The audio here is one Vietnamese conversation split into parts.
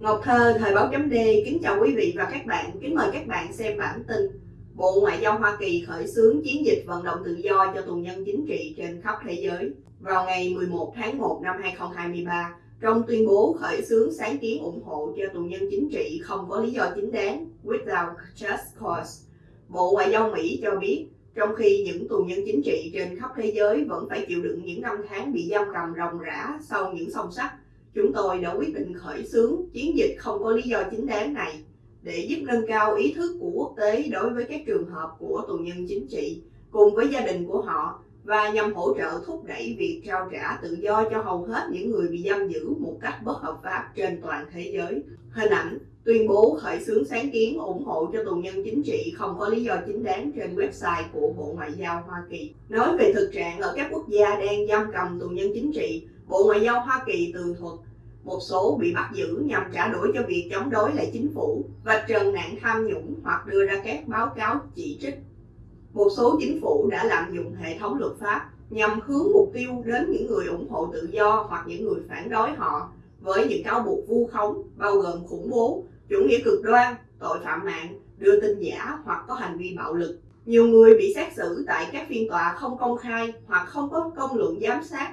Ngọc Thơ, Thời báo chấm D, kính chào quý vị và các bạn, kính mời các bạn xem bản tin Bộ Ngoại giao Hoa Kỳ khởi xướng chiến dịch vận động tự do cho tù nhân chính trị trên khắp thế giới vào ngày 11 tháng 1 năm 2023 trong tuyên bố khởi xướng sáng kiến ủng hộ cho tù nhân chính trị không có lý do chính đáng without just cause. Bộ Ngoại giao Mỹ cho biết, trong khi những tù nhân chính trị trên khắp thế giới vẫn phải chịu đựng những năm tháng bị giam cầm ròng rã sau những song sắt, chúng tôi đã quyết định khởi xướng chiến dịch không có lý do chính đáng này để giúp nâng cao ý thức của quốc tế đối với các trường hợp của tù nhân chính trị cùng với gia đình của họ và nhằm hỗ trợ thúc đẩy việc trao trả tự do cho hầu hết những người bị giam giữ một cách bất hợp pháp trên toàn thế giới. Hình ảnh tuyên bố khởi xướng sáng kiến ủng hộ cho tù nhân chính trị không có lý do chính đáng trên website của Bộ Ngoại giao Hoa Kỳ. Nói về thực trạng ở các quốc gia đang giam cầm tù nhân chính trị, Bộ Ngoại giao Hoa Kỳ tường thuật một số bị bắt giữ nhằm trả đũa cho việc chống đối lại chính phủ và trần nạn tham nhũng hoặc đưa ra các báo cáo chỉ trích một số chính phủ đã lạm dụng hệ thống luật pháp nhằm hướng mục tiêu đến những người ủng hộ tự do hoặc những người phản đối họ với những cáo buộc vu khống bao gồm khủng bố, chủ nghĩa cực đoan, tội phạm mạng, đưa tin giả hoặc có hành vi bạo lực. Nhiều người bị xét xử tại các phiên tòa không công khai hoặc không có công luận giám sát,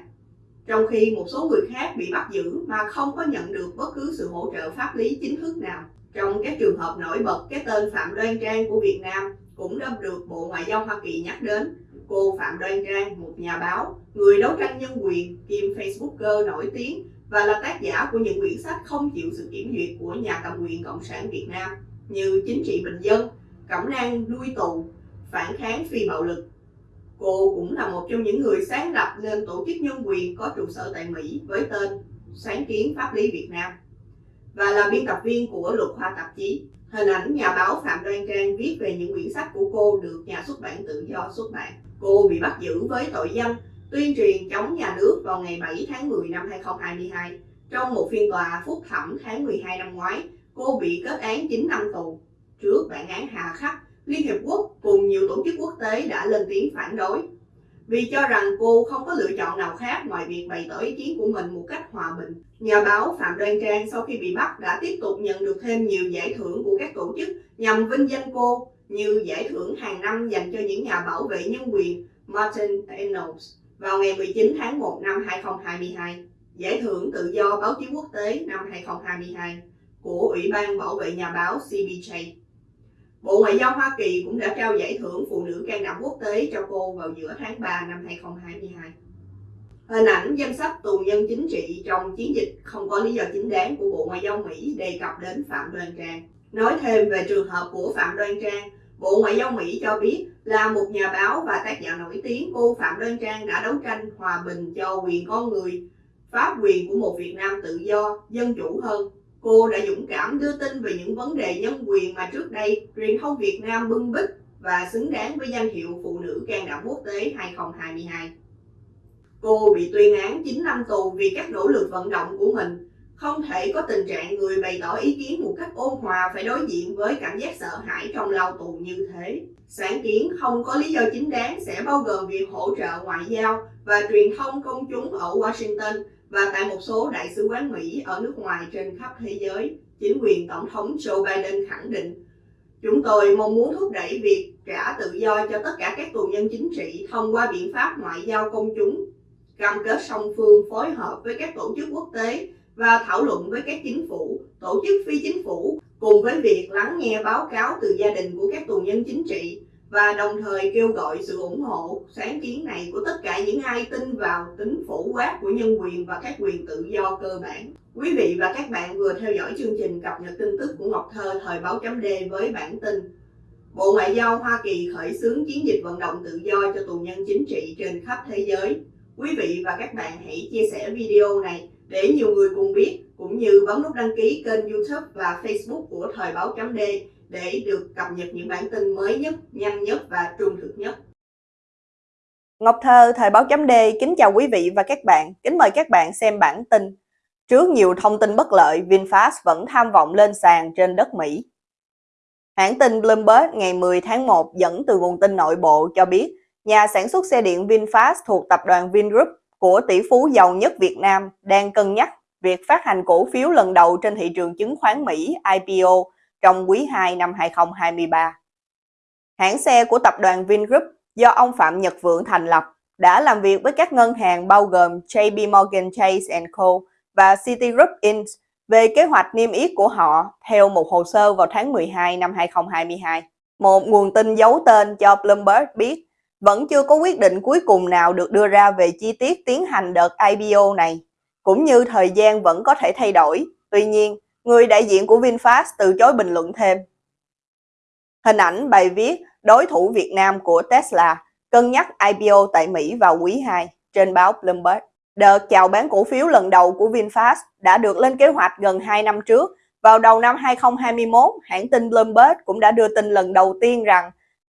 trong khi một số người khác bị bắt giữ mà không có nhận được bất cứ sự hỗ trợ pháp lý chính thức nào. Trong các trường hợp nổi bật, cái tên Phạm Đoan Trang của Việt Nam cũng đã được Bộ Ngoại giao Hoa Kỳ nhắc đến. Cô Phạm Đoan Trang, một nhà báo, người đấu tranh nhân quyền, kiêm Facebooker nổi tiếng và là tác giả của những quyển sách không chịu sự kiểm duyệt của nhà cầm quyền Cộng sản Việt Nam như Chính trị bình dân, Cẩm nang nuôi tù, Phản kháng phi bạo lực. Cô cũng là một trong những người sáng lập nên tổ chức nhân quyền có trụ sở tại Mỹ với tên Sáng kiến Pháp lý Việt Nam và là biên tập viên của Luật Hoa tạp chí. Hình ảnh nhà báo Phạm Đoan Trang viết về những quyển sách của cô được nhà xuất bản tự do xuất bản. Cô bị bắt giữ với tội danh tuyên truyền chống nhà nước vào ngày 7 tháng 10 năm 2022. Trong một phiên tòa phúc thẩm tháng 12 năm ngoái, cô bị kết án 9 năm tù. Trước bản án hà khắc, Liên Hiệp Quốc cùng nhiều tổ chức quốc tế đã lên tiếng phản đối vì cho rằng cô không có lựa chọn nào khác ngoài việc bày tỏ ý kiến của mình một cách hòa bình. Nhà báo Phạm Đoan Trang sau khi bị bắt đã tiếp tục nhận được thêm nhiều giải thưởng của các tổ chức nhằm vinh danh cô như giải thưởng hàng năm dành cho những nhà bảo vệ nhân quyền Martin Ennals vào ngày 19 tháng 1 năm 2022, giải thưởng tự do báo chí quốc tế năm 2022 của Ủy ban Bảo vệ Nhà báo CBJ. Bộ Ngoại giao Hoa Kỳ cũng đã trao giải thưởng Phụ nữ can đảm quốc tế cho cô vào giữa tháng 3 năm 2022. Hình ảnh danh sách tù nhân chính trị trong chiến dịch không có lý do chính đáng của Bộ Ngoại giao Mỹ đề cập đến Phạm Đoan Trang. Nói thêm về trường hợp của Phạm Đoan Trang, Bộ Ngoại giao Mỹ cho biết là một nhà báo và tác giả nổi tiếng cô Phạm Đoan Trang đã đấu tranh hòa bình cho quyền con người, pháp quyền của một Việt Nam tự do, dân chủ hơn Cô đã dũng cảm đưa tin về những vấn đề nhân quyền mà trước đây truyền thông Việt Nam bưng bít và xứng đáng với danh hiệu Phụ nữ can đảm quốc tế 2022. Cô bị tuyên án 9 năm tù vì các nỗ lực vận động của mình. Không thể có tình trạng người bày tỏ ý kiến một cách ôn hòa phải đối diện với cảm giác sợ hãi trong lao tù như thế. Sáng kiến không có lý do chính đáng sẽ bao gồm việc hỗ trợ ngoại giao và truyền thông công chúng ở Washington và tại một số đại sứ quán Mỹ ở nước ngoài trên khắp thế giới, chính quyền Tổng thống Joe Biden khẳng định Chúng tôi mong muốn thúc đẩy việc trả tự do cho tất cả các tù nhân chính trị thông qua biện pháp ngoại giao công chúng, cam kết song phương phối hợp với các tổ chức quốc tế và thảo luận với các chính phủ, tổ chức phi chính phủ, cùng với việc lắng nghe báo cáo từ gia đình của các tù nhân chính trị và đồng thời kêu gọi sự ủng hộ sáng kiến này của tất cả những ai tin vào tính phổ quát của nhân quyền và các quyền tự do cơ bản. Quý vị và các bạn vừa theo dõi chương trình cập nhật tin tức của Ngọc Thơ thời báo chấm D với bản tin Bộ Ngoại giao Hoa Kỳ khởi xướng chiến dịch vận động tự do cho tù nhân chính trị trên khắp thế giới. Quý vị và các bạn hãy chia sẻ video này để nhiều người cùng biết, cũng như bấm nút đăng ký kênh youtube và facebook của Thời báo chấm D để được cập nhật những bản tin mới nhất, nhanh nhất và trung thực nhất. Ngọc Thơ, Thời báo chấm D kính chào quý vị và các bạn. Kính mời các bạn xem bản tin. Trước nhiều thông tin bất lợi, VinFast vẫn tham vọng lên sàn trên đất Mỹ. Hãng tin Bloomberg ngày 10 tháng 1 dẫn từ nguồn tin nội bộ cho biết nhà sản xuất xe điện VinFast thuộc tập đoàn Vingroup của tỷ phú giàu nhất Việt Nam đang cân nhắc việc phát hành cổ phiếu lần đầu trên thị trường chứng khoán Mỹ IPO trong quý 2 năm 2023. Hãng xe của tập đoàn Vingroup do ông Phạm Nhật Vượng thành lập đã làm việc với các ngân hàng bao gồm JP Morgan Chase Co và Citigroup Inc. về kế hoạch niêm yết của họ theo một hồ sơ vào tháng 12 năm 2022. Một nguồn tin giấu tên cho Bloomberg biết vẫn chưa có quyết định cuối cùng nào được đưa ra về chi tiết tiến hành đợt IPO này, cũng như thời gian vẫn có thể thay đổi. Tuy nhiên, người đại diện của VinFast từ chối bình luận thêm. Hình ảnh bài viết đối thủ Việt Nam của Tesla cân nhắc IPO tại Mỹ vào quý 2 trên báo Bloomberg. Đợt chào bán cổ phiếu lần đầu của VinFast đã được lên kế hoạch gần 2 năm trước. Vào đầu năm 2021, hãng tin Bloomberg cũng đã đưa tin lần đầu tiên rằng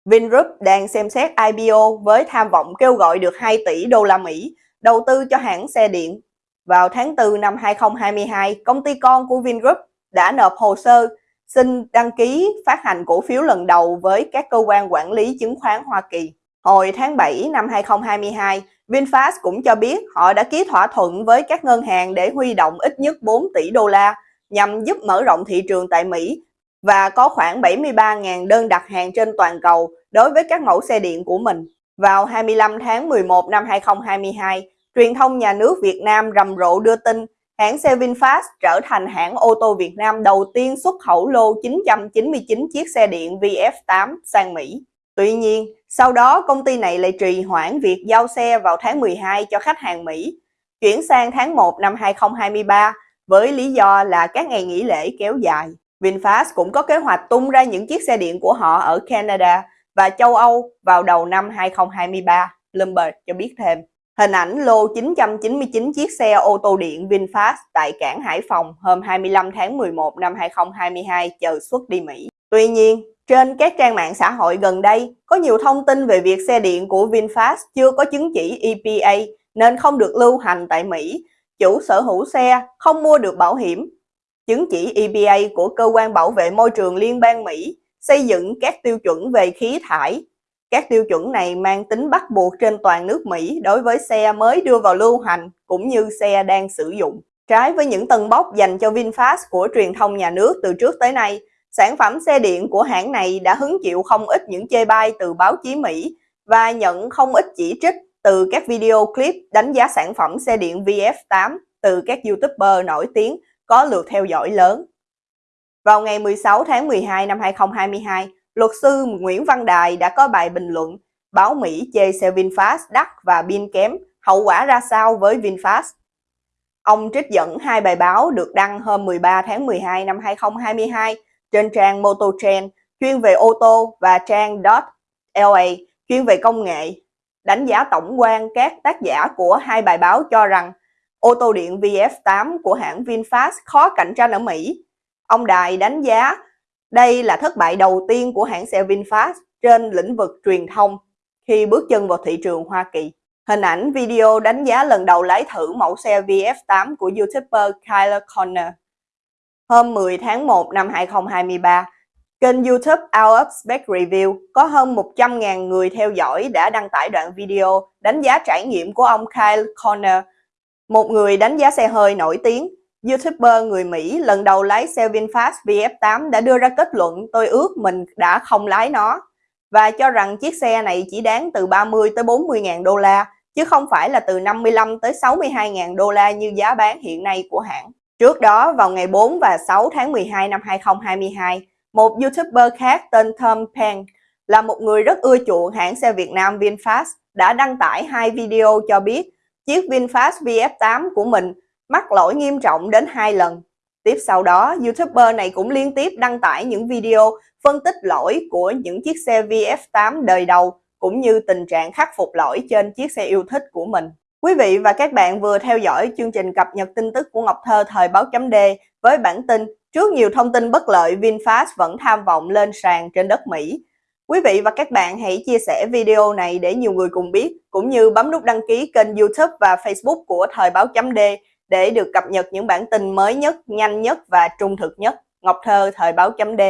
Vingroup đang xem xét IPO với tham vọng kêu gọi được 2 tỷ đô la Mỹ đầu tư cho hãng xe điện. Vào tháng 4 năm 2022, công ty con của Vingroup đã nộp hồ sơ xin đăng ký phát hành cổ phiếu lần đầu với các cơ quan quản lý chứng khoán Hoa Kỳ. Hồi tháng 7 năm 2022, VinFast cũng cho biết họ đã ký thỏa thuận với các ngân hàng để huy động ít nhất 4 tỷ đô la nhằm giúp mở rộng thị trường tại Mỹ và có khoảng 73.000 đơn đặt hàng trên toàn cầu đối với các mẫu xe điện của mình. Vào 25 tháng 11 năm 2022, truyền thông nhà nước Việt Nam rầm rộ đưa tin hãng xe VinFast trở thành hãng ô tô Việt Nam đầu tiên xuất khẩu lô 999 chiếc xe điện VF8 sang Mỹ. Tuy nhiên, sau đó công ty này lại trì hoãn việc giao xe vào tháng 12 cho khách hàng Mỹ, chuyển sang tháng 1 năm 2023 với lý do là các ngày nghỉ lễ kéo dài. VinFast cũng có kế hoạch tung ra những chiếc xe điện của họ ở Canada và châu Âu vào đầu năm 2023, Bloomberg cho biết thêm. Hình ảnh lô 999 chiếc xe ô tô điện VinFast tại cảng Hải Phòng hôm 25 tháng 11 năm 2022 chờ xuất đi Mỹ. Tuy nhiên, trên các trang mạng xã hội gần đây, có nhiều thông tin về việc xe điện của VinFast chưa có chứng chỉ EPA nên không được lưu hành tại Mỹ. Chủ sở hữu xe không mua được bảo hiểm. Chứng chỉ EPA của Cơ quan Bảo vệ Môi trường Liên bang Mỹ xây dựng các tiêu chuẩn về khí thải. Các tiêu chuẩn này mang tính bắt buộc trên toàn nước Mỹ đối với xe mới đưa vào lưu hành cũng như xe đang sử dụng. Trái với những tân bốc dành cho VinFast của truyền thông nhà nước từ trước tới nay, Sản phẩm xe điện của hãng này đã hứng chịu không ít những chê bai từ báo chí Mỹ và nhận không ít chỉ trích từ các video clip đánh giá sản phẩm xe điện VF8 từ các YouTuber nổi tiếng có lượt theo dõi lớn. Vào ngày 16 tháng 12 năm 2022, luật sư Nguyễn Văn Đài đã có bài bình luận báo Mỹ chê xe VinFast đắt và pin kém, hậu quả ra sao với VinFast. Ông trích dẫn hai bài báo được đăng hôm 13 tháng 12 năm 2022 trên trang MotoTrend chuyên về ô tô và trang .la chuyên về công nghệ. Đánh giá tổng quan các tác giả của hai bài báo cho rằng ô tô điện VF8 của hãng VinFast khó cạnh tranh ở Mỹ. Ông Đài đánh giá đây là thất bại đầu tiên của hãng xe VinFast trên lĩnh vực truyền thông khi bước chân vào thị trường Hoa Kỳ. Hình ảnh video đánh giá lần đầu lái thử mẫu xe VF8 của YouTuber Kyler Connor Hôm 10 tháng 1 năm 2023, kênh YouTube Out of Spec Review có hơn 100.000 người theo dõi đã đăng tải đoạn video đánh giá trải nghiệm của ông Kyle Connor một người đánh giá xe hơi nổi tiếng. YouTuber người Mỹ lần đầu lái xe VinFast VF8 đã đưa ra kết luận tôi ước mình đã không lái nó và cho rằng chiếc xe này chỉ đáng từ 30 tới 40 ngàn đô la chứ không phải là từ 55 tới 62 ngàn đô la như giá bán hiện nay của hãng. Trước đó, vào ngày 4 và 6 tháng 12 năm 2022, một YouTuber khác tên Tom Peng là một người rất ưa chuộng hãng xe Việt Nam VinFast đã đăng tải hai video cho biết chiếc VinFast VF8 của mình mắc lỗi nghiêm trọng đến hai lần. Tiếp sau đó, YouTuber này cũng liên tiếp đăng tải những video phân tích lỗi của những chiếc xe VF8 đời đầu cũng như tình trạng khắc phục lỗi trên chiếc xe yêu thích của mình. Quý vị và các bạn vừa theo dõi chương trình cập nhật tin tức của Ngọc Thơ thời báo chấm D với bản tin trước nhiều thông tin bất lợi VinFast vẫn tham vọng lên sàn trên đất Mỹ. Quý vị và các bạn hãy chia sẻ video này để nhiều người cùng biết, cũng như bấm nút đăng ký kênh youtube và facebook của Thời báo chấm D để được cập nhật những bản tin mới nhất, nhanh nhất và trung thực nhất. Ngọc Thơ Thời báo chấm D